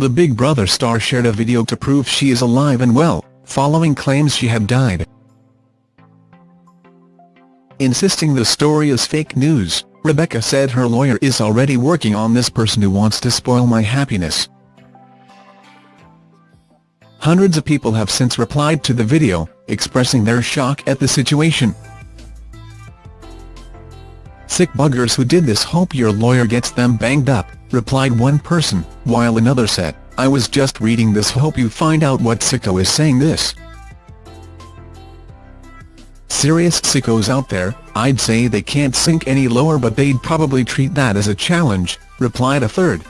The Big Brother star shared a video to prove she is alive and well, following claims she had died. Insisting the story is fake news, Rebecca said her lawyer is already working on this person who wants to spoil my happiness. Hundreds of people have since replied to the video, expressing their shock at the situation. Sick buggers who did this hope your lawyer gets them banged up, replied one person, while another said, I was just reading this hope you find out what sicko is saying this. Serious sickos out there, I'd say they can't sink any lower but they'd probably treat that as a challenge, replied a third.